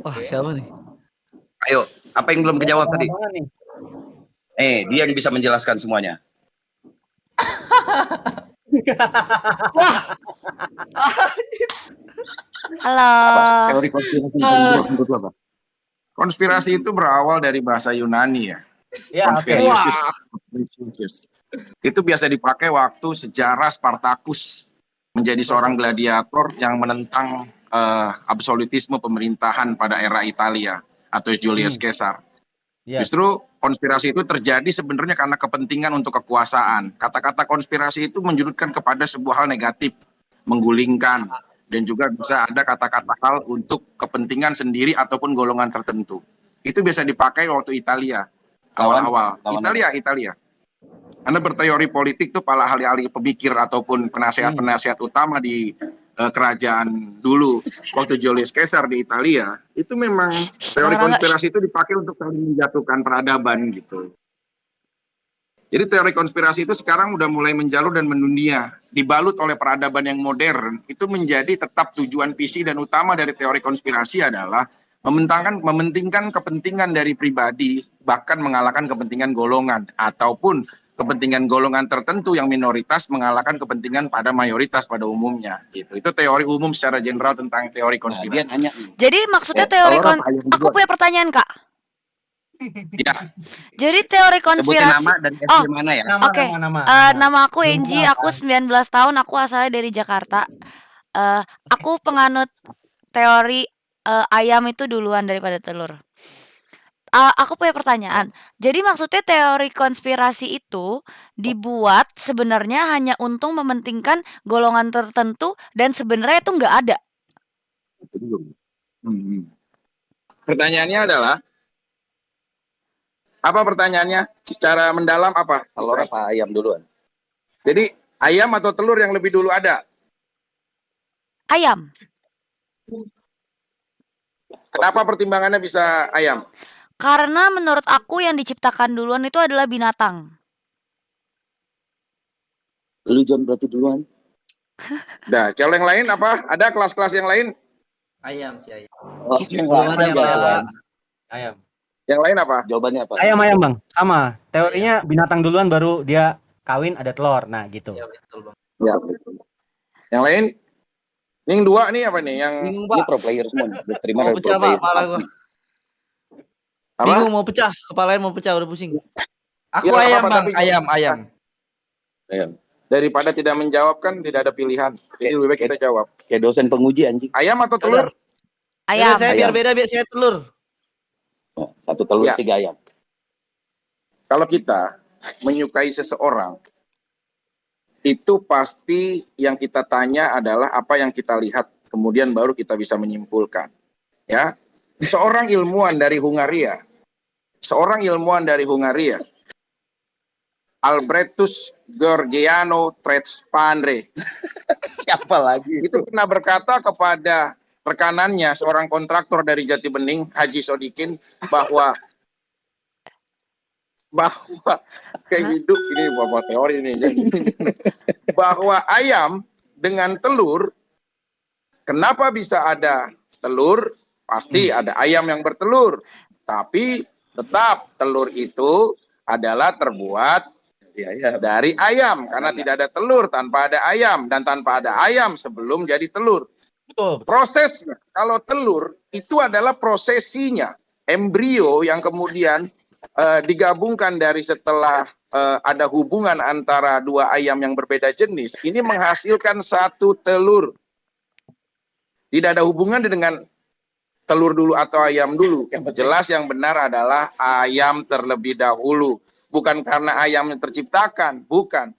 Wah, siapa nih? Ayo, apa yang belum kejawab tadi? Eh, dia yang bisa menjelaskan semuanya. Halo. Teori konspirasi itu berawal dari bahasa Yunani ya. Ya. Itu biasa dipakai waktu sejarah Spartacus menjadi seorang gladiator yang menentang eh, absolutisme pemerintahan pada era Italia atau Julius Hmm. Caesar. Yes. Justru konspirasi itu terjadi sebenarnya karena kepentingan untuk kekuasaan. Kata-kata konspirasi itu menjurutkan kepada sebuah hal negatif, menggulingkan, dan juga bisa ada kata-kata hal untuk kepentingan sendiri ataupun golongan tertentu. Itu biasa dipakai waktu Italia awal-awal. Italia, Italia. Anda berteori politik tuh para ahli-ahli pemikir ataupun penasehat-penasehat utama di kerajaan dulu waktu Julius Caesar di Italia itu memang teori konspirasi itu dipakai untuk saling menjatuhkan peradaban gitu. Jadi teori konspirasi itu sekarang udah mulai menjalur dan mendunia, dibalut oleh peradaban yang modern. Itu menjadi tetap tujuan visi dan utama dari teori konspirasi adalah mementangkan mementingkan kepentingan dari pribadi bahkan mengalahkan kepentingan golongan ataupun kepentingan golongan tertentu yang minoritas mengalahkan kepentingan pada mayoritas pada umumnya gitu. Itu teori umum secara general tentang teori Nah, konspirasi. nih. Jadi maksudnya Eh, teori kon aku punya pertanyaan, Kak. Ya, Jadi teori Sebutin konspirasi nama dan Oh, mana ya? Nama, Oke. nama, nama. Eh, nama aku Enji, aku 19 tahun, aku asalnya dari Jakarta. Eh, aku penganut teori eh, ayam itu duluan daripada telur. Ah, aku punya pertanyaan. Jadi maksudnya teori konspirasi itu dibuat sebenarnya hanya untuk mementingkan golongan tertentu dan sebenarnya itu nggak ada. Hmm. Pertanyaannya adalah apa pertanyaannya? Secara mendalam apa? Telur apa ayam duluan? Jadi ayam atau telur yang lebih dulu ada? Ayam. Kenapa pertimbangannya bisa ayam? Karena menurut aku yang diciptakan duluan itu adalah binatang. Lu John berarti duluan. Nah, kalau yang lain apa? Ada kelas-kelas yang lain? Ayam sih ayam. Oh, yang lain Pak. jawaban. Ayam. Yang lain apa? Jawabannya apa? Ayam ayam bang, sama. Teorinya binatang duluan baru dia kawin ada telur. Nah gitu. Iya betul bang. Ya. Yang lain? Yang dua nih apa nih? Yang Ini pak. pro player semua. nih. Diterima Mau dari pecah pro pak, player. kepala gua. Apa? Bingung mau pecah, kepalanya mau pecah udah pusing. Aku Ya, ayam apa-apa, bang, tapi- ayam ayam. Ayam. Daripada tidak menjawab kan tidak ada pilihan. Jadi lebih baik kita jawab. Kayak dosen penguji anjing. Ayam atau telur? Ayam. Yaudah, saya biar Ayam. beda biar saya telur. Oh, satu telur, Ya. tiga ayam. Kalau kita menyukai seseorang, itu pasti yang kita tanya adalah apa yang kita lihat, kemudian baru kita bisa menyimpulkan. Ya, seorang ilmuwan dari Hungaria, seorang ilmuwan dari Hungaria, Albertus Gorgiano Tretspandre, Siapa lagi? itu pernah berkata kepada rekanannya, seorang kontraktor dari Jati Bening, Haji Sodikin, bahwa bahwa kehidup ini bapak teori ini. Bahwa ayam dengan telur kenapa bisa ada telur? Pasti ada ayam yang bertelur. Tapi tetap telur itu adalah terbuat Ya, ya. dari ayam karena tidak ada telur tanpa ada ayam dan tanpa ada ayam sebelum jadi telur Betul. prosesnya kalau telur itu adalah prosesinya embrio yang kemudian eh, digabungkan dari setelah eh, ada hubungan antara dua ayam yang berbeda jenis ini menghasilkan satu telur tidak ada hubungan dengan telur dulu atau ayam dulu. Jelas yang benar adalah ayam terlebih dahulu. Bukan karena ayam yang terciptakan bukan.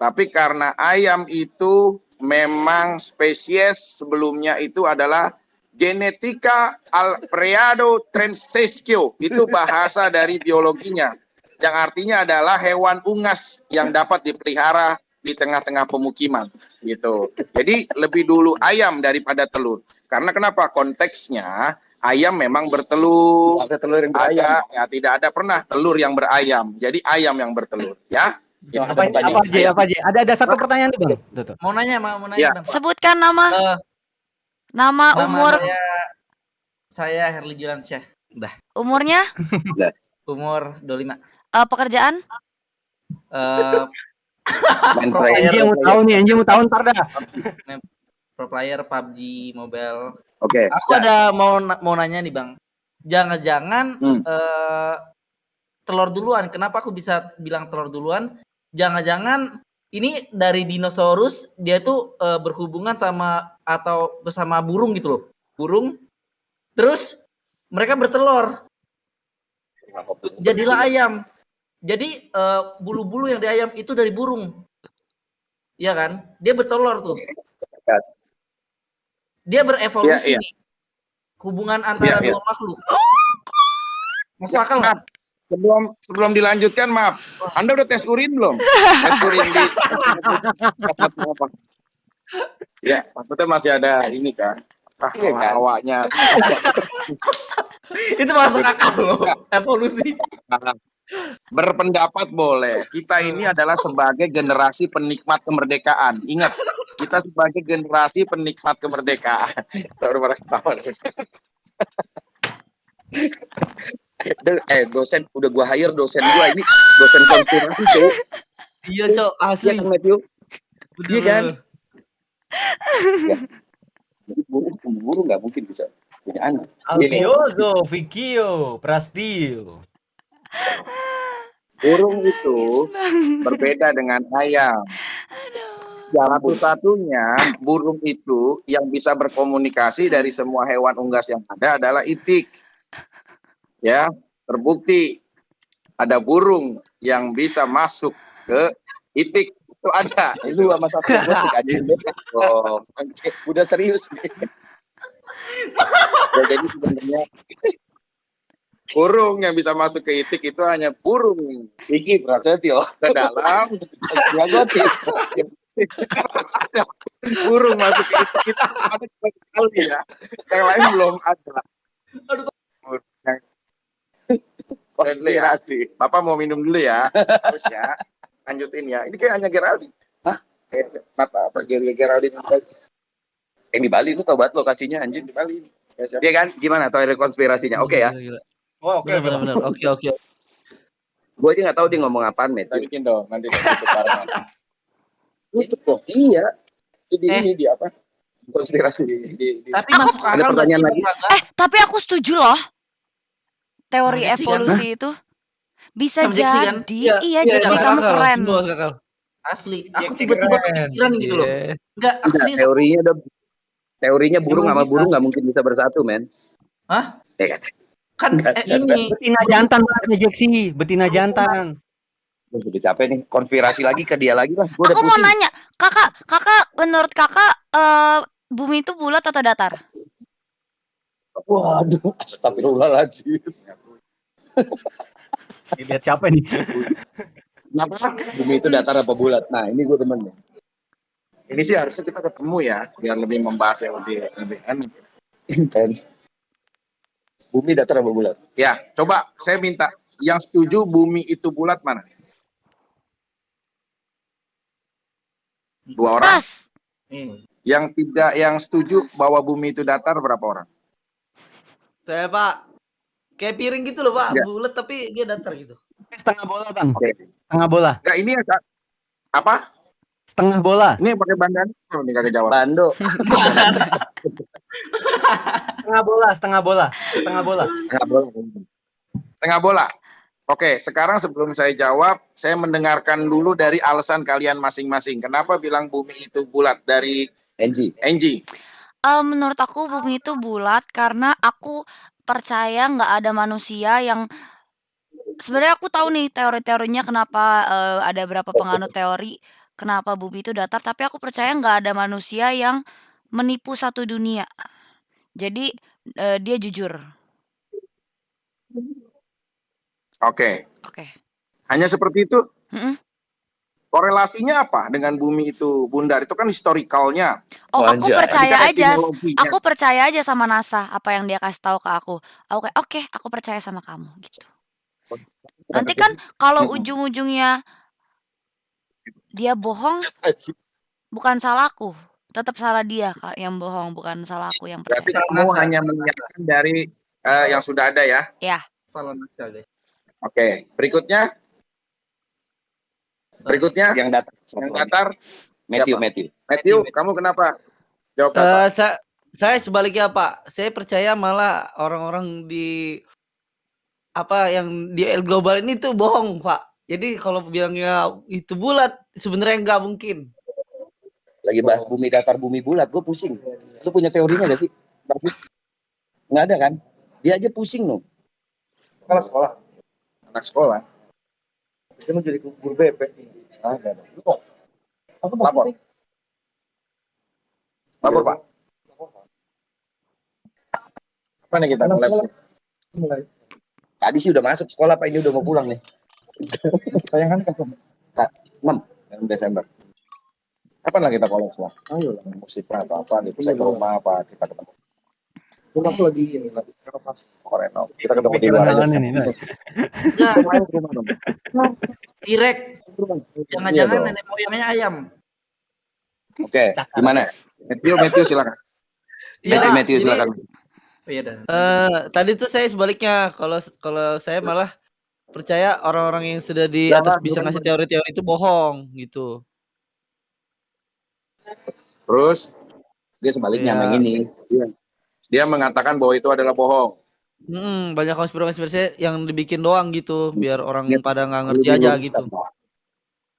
Tapi karena ayam itu memang spesies sebelumnya itu adalah genetika alfredo transescio itu bahasa dari biologinya. Yang artinya adalah hewan ungas yang dapat dipelihara di tengah-tengah pemukiman gitu. Jadi lebih dulu ayam daripada telur. Karena kenapa? Konteksnya ayam memang bertelur. Ada telur yang Ayam ya tidak ada pernah telur yang berayam. Jadi ayam yang bertelur, ya. Gitu. Apa Ada apa aja apa aja? Ada ada satu pertanyaan tuh bang. Tuh, tuh. Mau nanya, mau, mau Ya. nanya bang. Sebutkan nama, Eh, nama, nama umur. saya Saya Herli Julansyah. Udah. Umurnya? Umur 25. Eee, pekerjaan? Eee, Main pro mau tahu nih, anjing mau tahu ntar dah. pro player PUBG Mobile. Oke. Aku ya. ada mau na- mau nanya nih, Bang. Jangan-jangan Hmm. eh, telur duluan. Kenapa aku bisa bilang telur duluan? Jangan-jangan ini dari dinosaurus dia tuh eh, berhubungan sama atau bersama burung gitu loh. Burung. Terus mereka bertelur. Jadilah ayam. Jadi eh, bulu-bulu yang di ayam itu dari burung. Iya kan? Dia bertelur tuh. Dia berevolusi iya. nih. Hubungan antara Iya, iya. dua makhluk. Masuk akal? Maaf, sebelum sebelum dilanjutkan maaf, Anda udah tes urin belum? Tes urin di Ya, maksudnya masih ada ini kan. Ah, kan? awaknya. Itu masuk akal loh. Evolusi. Berpendapat boleh. Kita ini adalah sebagai generasi penikmat kemerdekaan. Ingat, kita sebagai generasi penikmat kemerdekaan. Eh dosen udah gua hire dosen gua ini dosen konspirasi tuh. Iya, Cok, Iya asli. kan Matthew? Bener, iya kan? bener. Jadi burung burung nggak mungkin bisa punya anak. Alfiozo, Vikio, Prastio. Burung itu berbeda dengan ayam. Satu-satunya burung itu yang bisa berkomunikasi dari semua hewan unggas yang ada adalah itik. Ya, terbukti ada burung yang bisa masuk ke itik itu ada. Itu sama satu aja. Oh, udah serius nih. Ya, jadi sebenarnya burung yang bisa masuk ke itik itu hanya burung Iki Prasetyo. ke dalam Jagoti. burung masuk ke itik itu ada cuma sekali ya. Yang lain belum ada. Aduh. Yang konspirasi. Bapak mau minum dulu ya. Terus ya. Lanjutin ya. Ini kayak hanya Geraldine. Hah? Kayak apa? Apa Geraldine? Eh di Bali lu tau banget lokasinya anjing. Di Bali. Ya, siap. Iya kan? Gimana teori konspirasinya? Oke ya. Gila, gila. Oh, oke. Bener, bener, bener. Oke, oke. Gue aja nggak tahu dia ngomong apaan, Met. Kita bikin dong. Nanti kita tutup bareng. Tutup dong. Iya. Di Eh. ini di apa? Konspirasi di, di, di Tapi Aku- masuk akal nggak sih, pertanyaan lagi? Eh, tapi aku setuju loh. Teori Sama Jaxi kan? evolusi itu bisa kan? jadi. Iya, Iya, iya, Jaxi masuk kamu akal, keren. akal. Asli, aku tiba-tiba kepikiran gitu loh. Iya. Enggak, aku Enggak, serius. teorinya udah teorinya burung sama burung nggak mungkin bisa bersatu, men. Hah? Ya kan? Kan eh, ini Betina jantan betina jantan. Gua udah capek nih. Konspirasi lagi ke dia lagi lah. Udah Aku mau pusing. nanya, kakak, kakak, menurut kakak eh, bumi itu bulat atau datar? Waduh, astagfirullahaladzim. Lihat siapa nih? Kenapa? Bumi itu datar apa bulat? Nah, ini gue demen nih. Ini sih harusnya kita ketemu ya, biar lebih membahas yang lebih lebih enak. Intens. Bumi datar apa bulat? Ya, coba saya minta yang setuju bumi itu bulat mana? Dua orang. Pas. Hmm. Yang tidak, yang setuju bahwa bumi itu datar berapa orang? Saya Pak kayak piring gitu loh Pak, Ya. bulat tapi dia datar gitu. Setengah bola, Bang. Oke. Setengah bola. Enggak, ini yang sa- apa? Setengah bola. Ini yang pakai bandan? Oh, ini kagak jawab. Bando. Setengah bola, setengah bola. Setengah bola. Nggak boleh. Tengah bola. Oke, sekarang sebelum saya jawab, saya mendengarkan dulu dari alasan kalian masing-masing. Kenapa bilang bumi itu bulat dari Angie. Angie? Eh, menurut aku bumi itu bulat karena aku percaya nggak ada manusia yang sebenarnya aku tahu nih teori-teorinya kenapa eh, ada berapa penganut teori kenapa bumi itu datar tapi aku percaya nggak ada manusia yang menipu satu dunia jadi eh, dia jujur Oke, oke hanya seperti itu. Korelasinya apa dengan bumi itu bundar? Itu kan historicalnya. oh aku Anjay. percaya aja etimologinya. aku percaya aja sama NASA apa yang dia kasih tahu ke aku aku kayak oke aku percaya sama kamu gitu nanti kan kalau ujung-ujungnya dia bohong bukan salahku Tetap salah dia Kak yang bohong, bukan salah aku yang Berarti percaya. kamu hanya mengingatkan dari eh, yang sudah ada ya. Iya. Salah nasihat guys. Oke, berikutnya. Berikutnya Yang datar. yang datar Matthew, siapa? Matthew. Matthew, kamu kenapa? Jawab apa? Eh, sa- saya sebaliknya Pak, saya percaya malah orang-orang di apa yang di El global ini tuh bohong Pak. Jadi kalau bilangnya itu bulat, sebenarnya nggak mungkin. Lagi bahas bumi datar, bumi bulat. Gue pusing. Lu punya teorinya gak sih? Nggak ada kan? Dia aja pusing loh. Sekolah sekolah. Anak sekolah. Dia mau jadi guru BP. Ada. ada. Aku Lapor. Lapor Pak. Apa nih kita mulai? mulai. Tadi sih udah masuk sekolah Pak, ini udah mau pulang nih. Sayang kan kapan? 6 Desember. Kapan lah kita collab semua? Ayo lah. Musik atau apa gitu. Saya ke rumah apa kita ketemu Rumah aku lagi ini lagi renovasi. Koreno. Kita ketemu di luar aja. ini. nah. Enggak, Ayo ke rumah dong. direct. Rumah. Jangan-jangan Iya, nenek moyangnya ayam. Oke, gimana? Matthew, Matthew silakan. Iya, Matthew, Matthew silakan. Oh, iya dah. eh, tadi tuh saya sebaliknya. Kalau kalau saya malah percaya orang-orang yang sudah di atas bisa ngasih teori-teori itu bohong gitu. Terus Dia sebaliknya Iya. sama yang ini. dia mengatakan bahwa itu adalah bohong. Hmm, banyak konspirasi-konspirasi yang dibikin doang gitu, biar orang Iya. pada nggak ngerti aja gitu.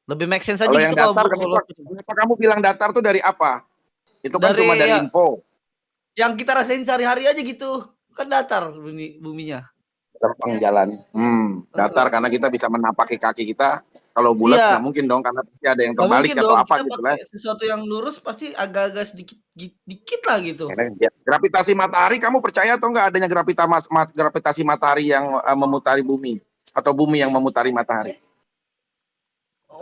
Lebih make sense aja Kalau gitu yang kalau datar, kalau kenapa, kamu bilang datar tuh dari apa? Itu kan Dari- cuma dari ya. info. yang kita rasain sehari-hari aja gitu. Kan datar bumi buminya. Lempeng jalan. Hmm, datar karena kita bisa menapaki kaki kita. Kalau bulat Iya. nggak mungkin dong karena pasti ada yang terbalik atau dong apa kita gitu lah. sesuatu yang lurus pasti agak-agak sedikit dikit lah gitu. Ya, Gravitasi matahari kamu percaya atau nggak adanya gravita mas- mat- gravitasi matahari yang eh, memutari bumi atau bumi yang memutari matahari?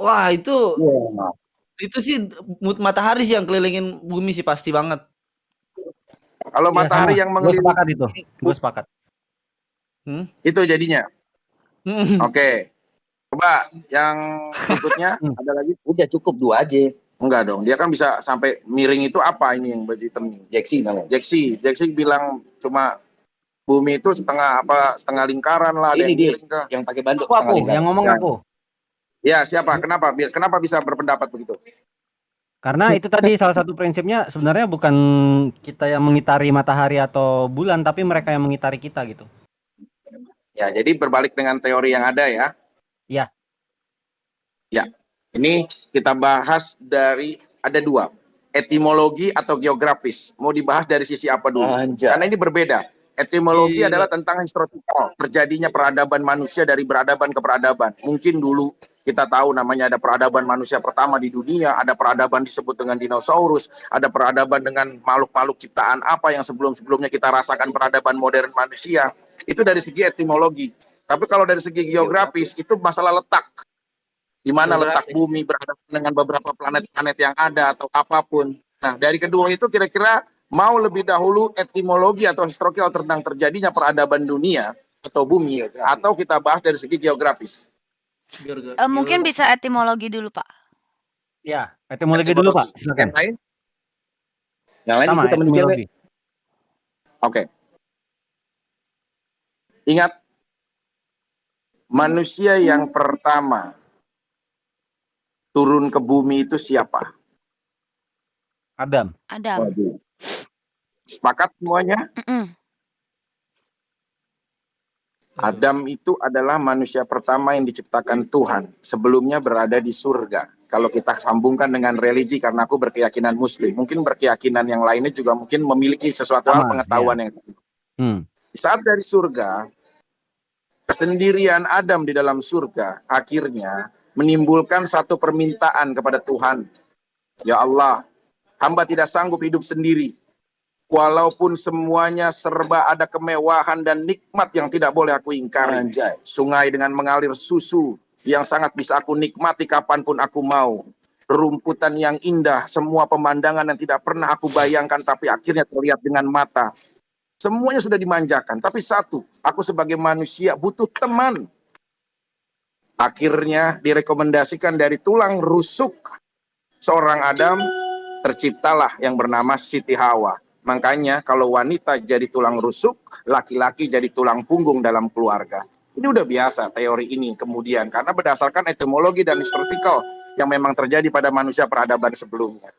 Wah, itu Iya. itu sih mut matahari sih yang kelilingin bumi sih pasti banget. Kalau Iya, matahari sama. yang Gue mengelilingi sepakat itu. Gue sepakat. itu jadinya. Hmm. Oke. Coba yang berikutnya Hmm. ada lagi? Udah cukup dua aja. Enggak dong. Dia kan bisa sampai miring itu apa ini yang berhitam? Jeksi namanya. Jeksi, Jeksi bilang cuma bumi itu setengah apa setengah lingkaran lah. Ini yang dia. kah? Yang pakai banduk Aku, aku. lingkaran. Yang ngomong Ya. aku. Ya siapa? Kenapa? Biar kenapa bisa berpendapat begitu? Karena itu tadi salah satu prinsipnya sebenarnya bukan kita yang mengitari matahari atau bulan, tapi mereka yang mengitari kita gitu. Ya, jadi berbalik dengan teori yang ada ya. Ya. Ya. Ini kita bahas dari ada dua, etimologi atau geografis. Mau dibahas dari sisi apa dulu? Anjay. Karena ini berbeda. Etimologi Gila. adalah tentang historical, terjadinya peradaban manusia dari peradaban ke peradaban. Mungkin dulu kita tahu namanya ada peradaban manusia pertama di dunia, ada peradaban disebut dengan dinosaurus, ada peradaban dengan makhluk-makhluk ciptaan apa yang sebelum-sebelumnya kita rasakan peradaban modern manusia. Itu dari segi etimologi. Tapi kalau dari segi geografis itu masalah letak. Di mana letak Geografis. bumi berhadapan dengan beberapa planet-planet yang ada atau apa pun. Nah, dari kedua itu kira-kira mau lebih dahulu etimologi atau historical tentang terjadinya peradaban dunia atau bumi atau kita bahas dari segi geografis. Eh, mungkin bisa etimologi dulu Pak. Ya, etimologi dulu Pak, silakan. Yang lain? Yang lain Sama etimologi. Oke. Ingat manusia yang pertama turun ke bumi itu siapa? Adam. Adam. Sepakat semuanya? Mm-mm. Adam itu adalah manusia pertama yang diciptakan Tuhan. Sebelumnya berada di surga. Kalau kita sambungkan dengan religi, karena aku berkeyakinan Muslim, mungkin berkeyakinan yang lainnya juga mungkin memiliki sesuatu hal Sama, pengetahuan yang Hmm. saat dari surga, kesendirian Adam di dalam surga akhirnya menimbulkan satu permintaan kepada Tuhan. Ya Allah, hamba tidak sanggup hidup sendiri. Walaupun semuanya serba ada kemewahan dan nikmat yang tidak boleh aku ingkari. Anjay. Sungai dengan mengalir susu yang sangat bisa aku nikmati kapan pun aku mau. Rumputan yang indah, semua pemandangan yang tidak pernah aku bayangkan tapi akhirnya terlihat dengan mata. Semuanya sudah dimanjakan, tapi satu, aku sebagai manusia butuh teman. Akhirnya direkomendasikan dari tulang rusuk seorang Adam terciptalah yang bernama Siti Hawa. Makanya kalau wanita jadi tulang rusuk, laki-laki jadi tulang punggung dalam keluarga. Ini udah biasa teori ini kemudian karena berdasarkan etimologi dan historical yang memang terjadi pada manusia peradaban sebelumnya.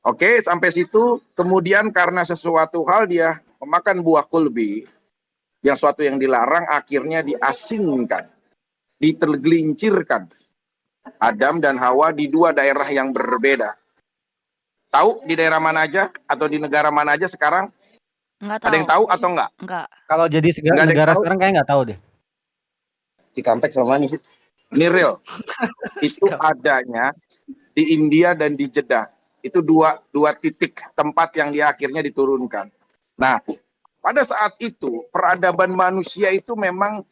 Oke, sampai situ kemudian karena sesuatu hal dia memakan buah kulbi yang suatu yang dilarang akhirnya diasingkan, ditergelincirkan. Adam dan Hawa di dua daerah yang berbeda. Tahu di daerah mana aja atau di negara mana aja sekarang? Enggak Ada yang tahu atau enggak? Enggak. Kalau jadi sega- Nggak ada yang negara tahu. sekarang kayak nggak tahu deh. Cikampek sama? Ini real. Itu adanya di India dan di Jeddah. Itu dua dua titik tempat yang dia akhirnya diturunkan. Nah, pada saat itu peradaban manusia itu memang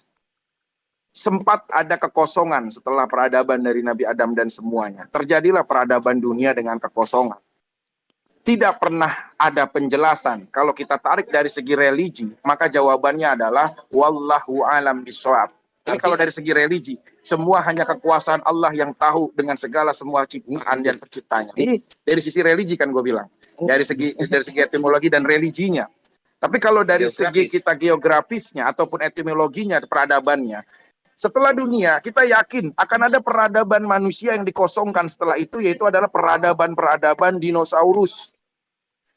sempat ada kekosongan setelah peradaban dari Nabi Adam dan semuanya. Terjadilah peradaban dunia dengan kekosongan. Tidak pernah ada penjelasan. Kalau kita tarik dari segi religi, maka jawabannya adalah wallahu alam bisawab. Ini kalau dari segi religi, semua hanya kekuasaan Allah yang tahu dengan segala semua ciptaan dan penciptanya. Ini dari sisi religi kan gue bilang. Dari segi dari segi etimologi dan religinya. Tapi kalau dari segi Geografis. kita geografisnya ataupun etimologinya, peradabannya, setelah dunia kita yakin akan ada peradaban manusia yang dikosongkan setelah itu yaitu adalah peradaban-peradaban dinosaurus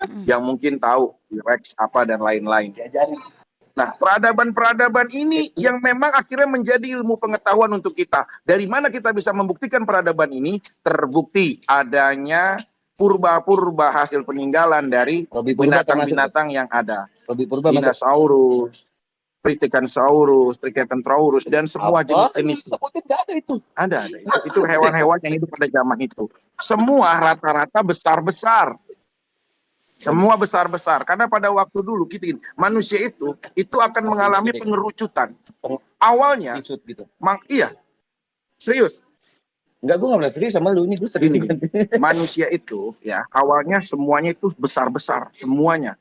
Mm. yang mungkin tahu T-Rex apa dan lain-lain. Nah, peradaban-peradaban ini yang memang akhirnya menjadi ilmu pengetahuan untuk kita. Dari mana kita bisa membuktikan peradaban ini? Terbukti adanya purba-purba hasil peninggalan dari binatang-binatang yang ada. Robi Purba. Dinosaurus, Triticanosaurus, Triceratops, dan semua jenis-jenis Sebutin ada itu. ada, ada. Itu, itu hewan-hewan yang hidup pada zaman itu. Semua rata-rata besar-besar. Semua besar-besar. Karena pada waktu dulu kita gini, manusia itu itu akan mengalami pengerucutan. Peng- Awalnya, gitu. mang, iya, serius. Enggak, gue nggak pernah serius sama lu ini. Gue serius. Gini, manusia itu ya awalnya semuanya itu besar-besar, semuanya.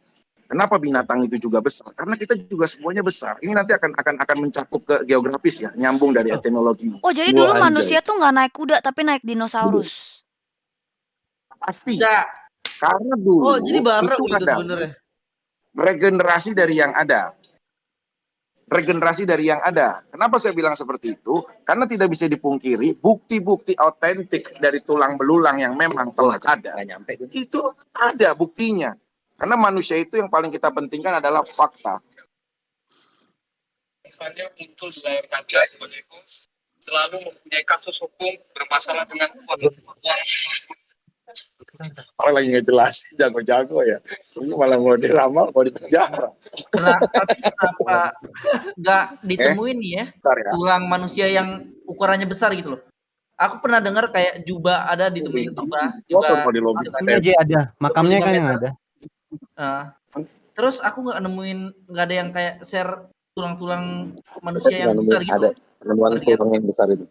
Kenapa binatang itu juga besar? Karena kita juga semuanya besar. Ini nanti akan akan akan mencakup ke geografis ya, nyambung dari etimologi. Oh, jadi Wah, dulu anjay. manusia tuh nggak naik kuda tapi naik dinosaurus. Pasti. Bisa. Karena dulu Oh, jadi bareng itu gitu ada sebenarnya. regenerasi dari yang ada. Regenerasi dari yang ada. Kenapa saya bilang seperti itu? Karena tidak bisa dipungkiri bukti-bukti autentik dari tulang belulang yang memang telah ada. Itu ada buktinya. Karena manusia itu yang paling kita pentingkan adalah fakta. misalnya muncul di layar kaca sebagai host selalu mempunyai kasus hukum bermasalah dengan Orang lagi ngejelasin jago-jago ya. Ini malah mau diramal, mau di penjara. Kenapa, tapi kenapa nggak ditemuin nih ya ya. tulang manusia yang ukurannya besar gitu loh. Aku pernah dengar kayak jubah ada ditemuin jubah, Foto jubah mau di lobby. Makamnya aja ada. Makamnya kan yang ada. Eh, terus aku nggak nemuin nggak ada yang kayak share tulang-tulang manusia yang besar gitu. Ada. Penemuan Ngerti kan? tulang yang besar itu.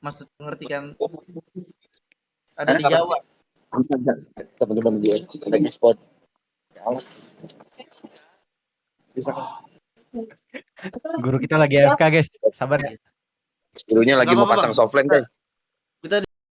Maksud ngerti kan? Ada di Ada. Jawa. Teman-teman gue lagi spot. Bisa Guru kita lagi AFK guys. Sabar ya. Gurunya lagi mau pasang softline guys.